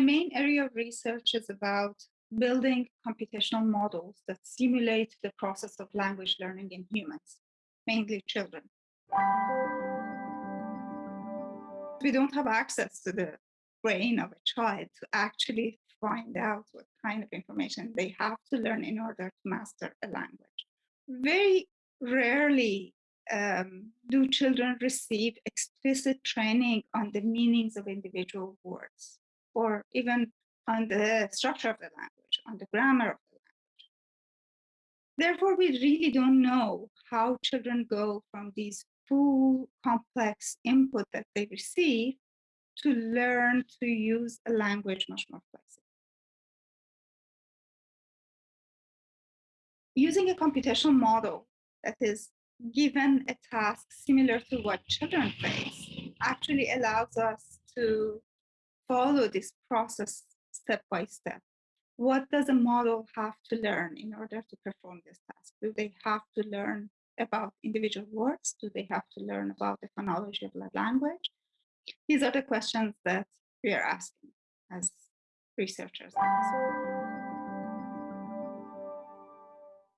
my main area of research is about building computational models that simulate the process of language learning in humans, mainly children. We don't have access to the brain of a child to actually find out what kind of information they have to learn in order to master a language. Very rarely um, do children receive explicit training on the meanings of individual words or even on the structure of the language, on the grammar of the language. Therefore, we really don't know how children go from these full complex input that they receive to learn to use a language much more flexibly. Using a computational model that is given a task similar to what children face actually allows us to follow this process step by step. What does a model have to learn in order to perform this task? Do they have to learn about individual words? Do they have to learn about the phonology of the language? These are the questions that we are asking as researchers.